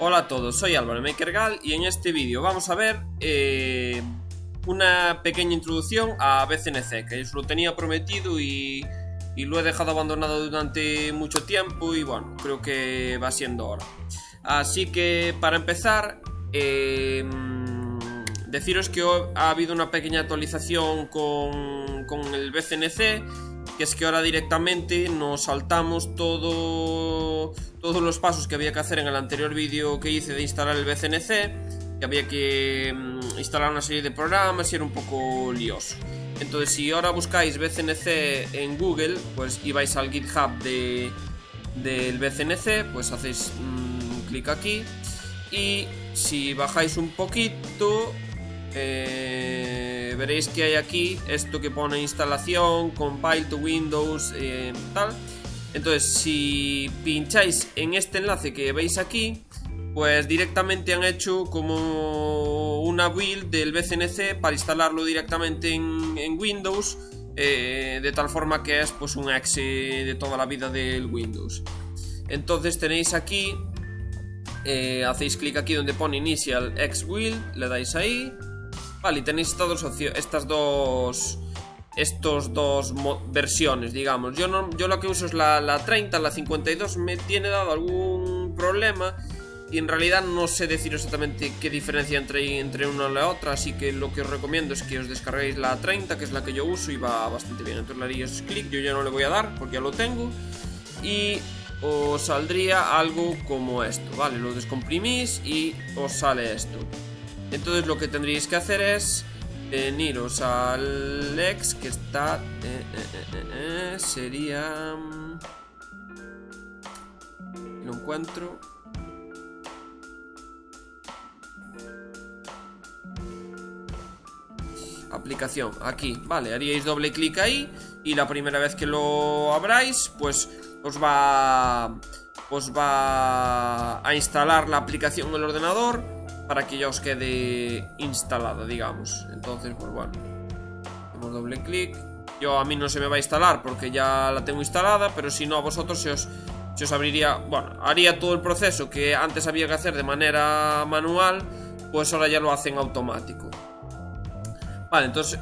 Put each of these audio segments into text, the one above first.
Hola a todos, soy Álvaro Makergal y en este vídeo vamos a ver eh, una pequeña introducción a BCNC, que os lo tenía prometido y, lo he dejado abandonado durante mucho tiempo y bueno, creo que va siendo hora. Así que para empezar, eh, deciros que ha habido una pequeña actualización con, con el BCNC que es que ahora directamente nos saltamos todo, todos los pasos que había que hacer en el anterior vídeo que hice de instalar el BCNC, que había que mm, instalar una serie de programas y era un poco lioso. Entonces si ahora buscáis BCNC en Google, pues y vais al GitHub de, del BCNC, pues hacéis un clic aquí y si bajáis un poquito... Eh, veréis que hay aquí esto que pone instalación, compile to Windows, eh, tal. Entonces, si pincháis en este enlace que veis aquí, pues directamente han hecho como una build del BCNC para instalarlo directamente en, Windows, eh, de tal forma que es pues un exe de toda la vida del Windows. Entonces tenéis aquí, eh, hacéis clic aquí donde pone Initial X Build, le dais ahí, Y tenéis estas dos estas dos estos dos versiones, digamos. Yo no, yo lo que uso es la, la 30, la 52 me tiene dado algún problema y en realidad no sé decir exactamente qué diferencia entre, entre una y la otra, así que lo que os recomiendo es que os descarguéis la 30, que es la que yo uso y va bastante bien. Entonces le haríais clic, yo ya no le voy a dar porque ya lo tengo y os saldría algo como esto, ¿vale? Lo descomprimís y os sale esto. Entonces lo que tendríais que hacer es veniros al ex que está... Eh, eh, eh, sería... Mm, lo encuentro... Aplicación, aquí, vale, haríais doble clic ahí Y la primera vez que lo abráis Pues os va... Os va a instalar la aplicación en el ordenador para que ya os quede instalada, digamos. Entonces, pues bueno, hacemos doble clic. Yo a mí no se me va a instalar porque ya la tengo instalada, pero si no a vosotros se os, se os abriría, bueno, haría todo el proceso que antes había que hacer de manera manual, pues ahora ya lo hacen automático. Vale, entonces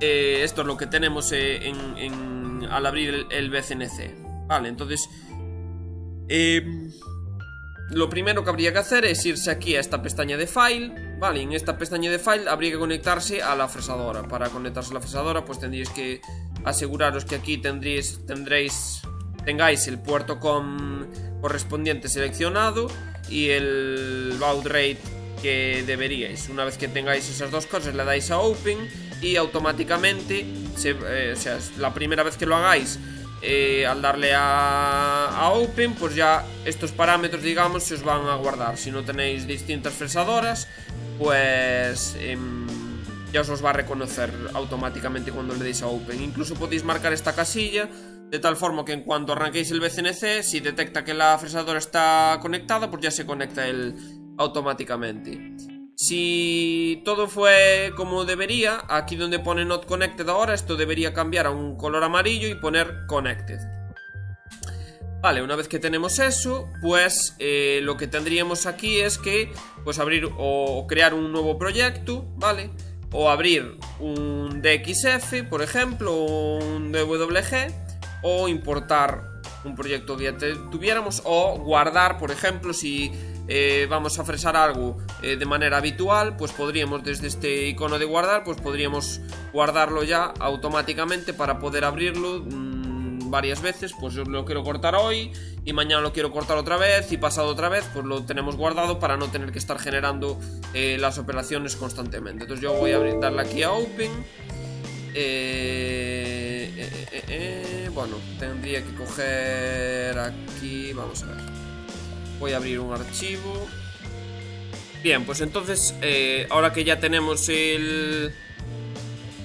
eh, esto es lo que tenemos eh, al abrir el, el BCNC. Vale, entonces... Eh, lo primero que habría que hacer es irse aquí a esta pestaña de File Vale, en esta pestaña de File habría que conectarse a la fresadora. Para conectarse a la fresadora pues tendríais que aseguraros que aquí tendréis, tendréis tengáis el puerto correspondiente seleccionado Y el baud rate que deberíais. Una vez que tengáis esas dos cosas le dais a Open Y automáticamente, eh, o sea, la primera vez que lo hagáis eh, al darle a, Open, pues ya estos parámetros, digamos, se os van a guardar. Si no tenéis distintas fresadoras, pues em, ya os los va a reconocer automáticamente cuando le deis a Open. Incluso podéis marcar esta casilla de tal forma que en cuanto arranquéis el BCNC, si detecta que la fresadora está conectada, pues ya se conecta él automáticamente. Si todo fue como debería, aquí donde pone Not Connected ahora, esto debería cambiar a un color amarillo y poner Connected. Vale, una vez que tenemos eso, pues eh, lo que tendríamos aquí es que pues abrir o crear un nuevo proyecto, ¿vale? O abrir un DXF, por ejemplo, o un DWG, o importar un proyecto que tuviéramos, o guardar, por ejemplo, si eh, vamos a fresar algo eh, de manera habitual, pues podríamos desde este icono de guardar, pues podríamos guardarlo ya automáticamente para poder abrirlo mmm, varias veces, pues yo lo quiero cortar hoy y mañana lo quiero cortar otra vez y pasado otra vez, pues lo tenemos guardado para no tener que estar generando eh, las operaciones constantemente. Entonces yo voy a darle aquí a Open. bueno, tendría que coger aquí, vamos a ver. Voy a abrir un archivo. Bien, pues entonces eh, Ahora que ya tenemos el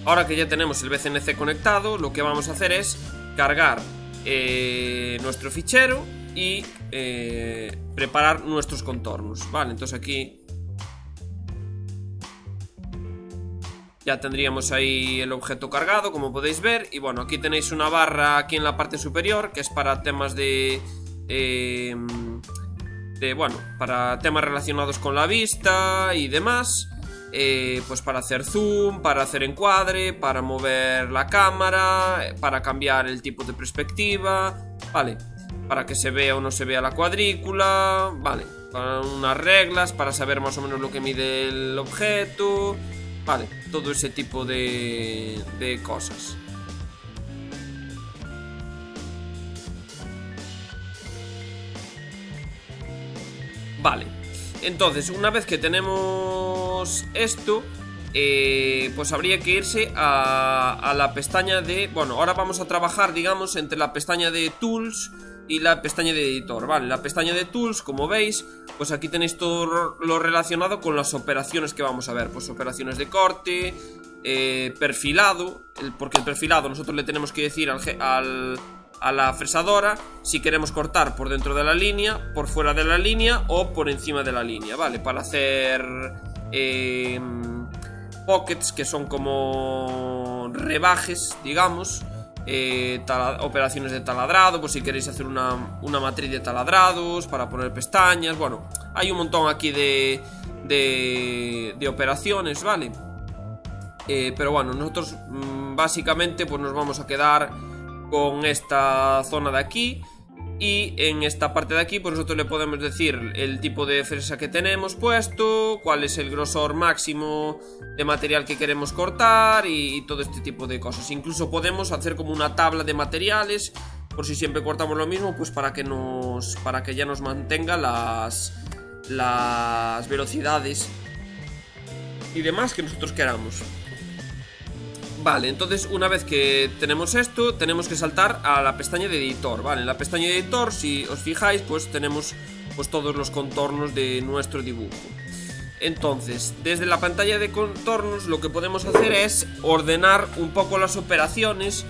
Ahora que ya tenemos el BCNC conectado Lo que vamos a hacer es Cargar eh, nuestro fichero Y eh, Preparar nuestros contornos. Vale, entonces aquí Ya tendríamos ahí el objeto cargado, como podéis ver Y bueno, aquí tenéis una barra aquí en la parte superior Que es para temas de... de, bueno, para temas relacionados con la vista y demás. Eh, pues para hacer zoom, para hacer encuadre, para mover la cámara, para cambiar el tipo de perspectiva, vale, para que se vea o no se vea la cuadrícula, vale, para unas reglas, para saber más o menos lo que mide el objeto, vale, todo ese tipo de, de cosas. Vale, entonces una vez que tenemos esto, eh, pues habría que irse a, la pestaña de... Bueno, ahora vamos a trabajar, digamos, entre la pestaña de Tools y la pestaña de Editor, ¿vale? La pestaña de Tools, como veis, pues aquí tenéis todo lo relacionado con las operaciones que vamos a ver. Pues operaciones de corte, eh, perfilado, porque el perfilado nosotros le tenemos que decir al, al a la fresadora si queremos cortar por dentro de la línea, por fuera de la línea o por encima de la línea, ¿vale? Para hacer eh, pockets que son como rebajes, digamos, eh, operaciones de taladrado, pues si queréis hacer una, una, matriz de taladrados para poner pestañas, bueno, hay un montón aquí de, de, de operaciones, ¿vale? Eh, pero bueno, nosotros mmm, básicamente pues nos vamos a quedar con esta zona de aquí y en esta parte de aquí pues nosotros le podemos decir el tipo de fresa que tenemos puesto, cuál es el grosor máximo de material que queremos cortar y, todo este tipo de cosas. Incluso podemos hacer como una tabla de materiales por si siempre cortamos lo mismo, pues para que nos para que ya nos mantenga las las velocidades y demás que nosotros queramos. Vale, entonces una vez que tenemos esto, tenemos que saltar a la pestaña de editor, ¿vale? En la pestaña de editor, si os fijáis, pues tenemos pues todos los contornos de nuestro dibujo. Entonces, desde la pantalla de contornos lo que podemos hacer es ordenar un poco las operaciones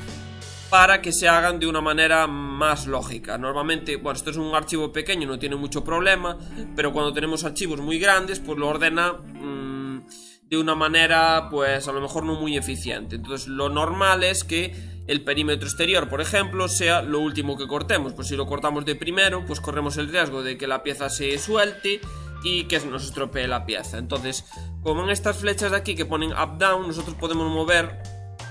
para que se hagan de una manera más lógica. Normalmente, bueno, esto es un archivo pequeño, no tiene mucho problema, pero cuando tenemos archivos muy grandes, pues lo ordena... Mmm, de una manera, pues a lo mejor no muy eficiente. Entonces lo normal es que el perímetro exterior, por ejemplo, sea lo último que cortemos. Pues si lo cortamos de primero, pues corremos el riesgo de que la pieza se suelte y que nos estropee la pieza. Entonces, como en estas flechas de aquí que ponen up-down, nosotros podemos mover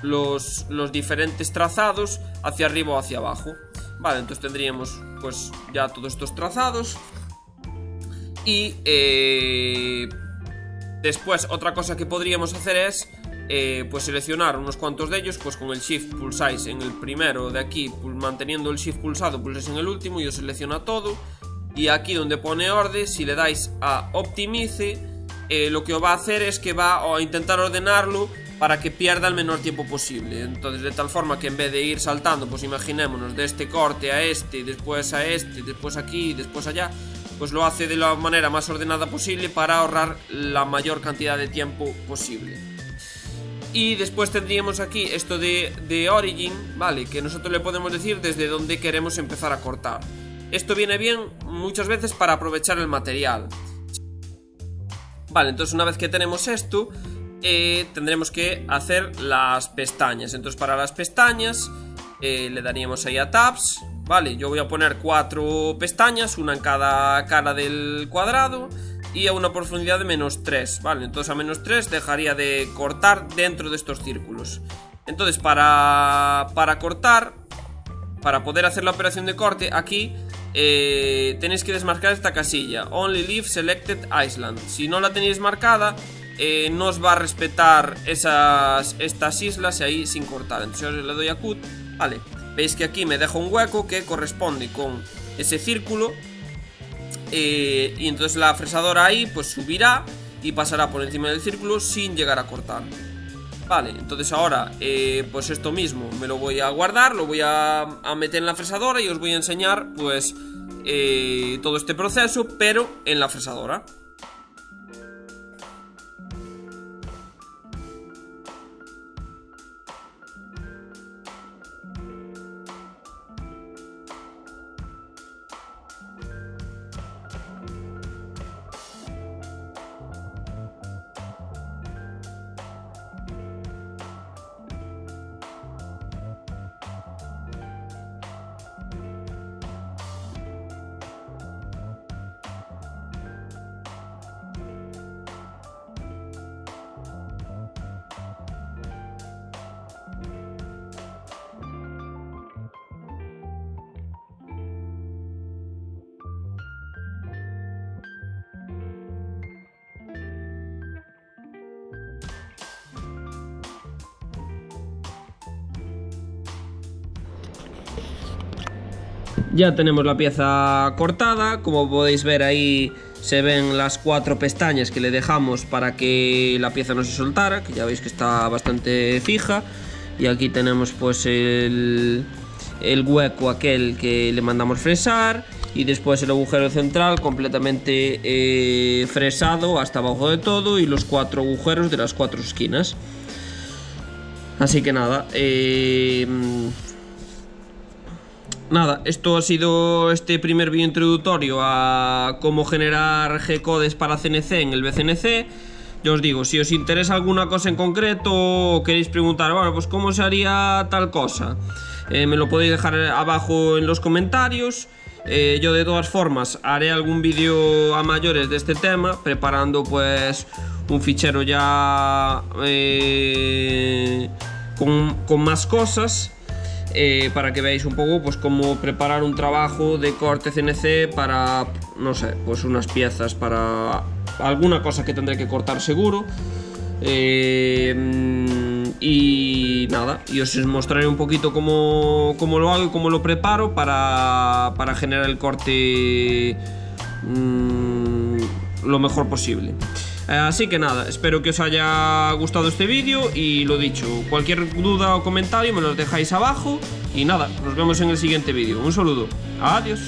los, los diferentes trazados hacia arriba o hacia abajo. Vale, entonces tendríamos pues ya todos estos trazados. Y eh, Después, otra cosa que podríamos hacer es eh, pues seleccionar unos cuantos de ellos, pues con el Shift pulsáis en el primero de aquí, manteniendo el Shift pulsado, pulsáis en el último y os selecciona todo. Y aquí donde pone orden, si le dais a Optimice, eh, lo que va a hacer es que va a intentar ordenarlo para que pierda el menor tiempo posible. Entonces, de tal forma que en vez de ir saltando, pues imaginémonos de este corte a este, después a este, después aquí, después allá, pues lo hace de la manera más ordenada posible para ahorrar la mayor cantidad de tiempo posible. Y después tendríamos aquí esto de, de Origin, ¿vale? Que nosotros le podemos decir desde dónde queremos empezar a cortar. Esto viene bien muchas veces para aprovechar el material. Vale, entonces una vez que tenemos esto, eh, tendremos que hacer las pestañas. Entonces para las pestañas eh, le daríamos ahí a Tabs, Vale, yo voy a poner cuatro pestañas, una en cada cara del cuadrado y a una profundidad de menos 3, ¿vale? Entonces a menos 3 dejaría de cortar dentro de estos círculos. Entonces para, para cortar, para poder hacer la operación de corte, aquí eh, tenéis que desmarcar esta casilla, Only Leave Selected Island. Si no la tenéis marcada, eh, no os va a respetar esas, estas islas ahí sin cortar. Entonces le doy a Cut, vale. Veis que aquí me dejo un hueco que corresponde con ese círculo eh, Y entonces la fresadora ahí pues subirá y pasará por encima del círculo sin llegar a cortar. Vale, entonces ahora eh, pues esto mismo me lo voy a guardar, lo voy a, meter en la fresadora y os voy a enseñar pues eh, todo este proceso pero en la fresadora Ya tenemos la pieza cortada, como podéis ver ahí se ven las cuatro pestañas que le dejamos para que la pieza no se soltara, que ya veis que está bastante fija. Y aquí tenemos pues el, el hueco aquel que le mandamos fresar y después el agujero central completamente eh, fresado hasta abajo de todo y los cuatro agujeros de las cuatro esquinas. Así que nada, eh, Nada, esto ha sido este primer vídeo introductorio a cómo generar G-codes para CNC en el BCNC. Yo os digo, si os interesa alguna cosa en concreto o queréis preguntar, bueno, pues cómo se haría tal cosa, eh, me lo podéis dejar abajo en los comentarios. Eh, yo de todas formas haré algún vídeo a mayores de este tema, preparando pues un fichero ya eh, con, con más cosas eh, para que veáis un poco pues cómo preparar un trabajo de corte CNC para, no sé, pues unas piezas para alguna cosa que tendré que cortar seguro. Eh, y nada, y os mostraré un poquito cómo, cómo, lo hago y cómo lo preparo para, para generar el corte mmm, lo mejor posible. Eh, así que nada, espero que os haya gustado este vídeo y lo dicho, cualquier duda o comentario me los dejáis abajo y nada, nos vemos en el siguiente vídeo. Un saludo, adiós.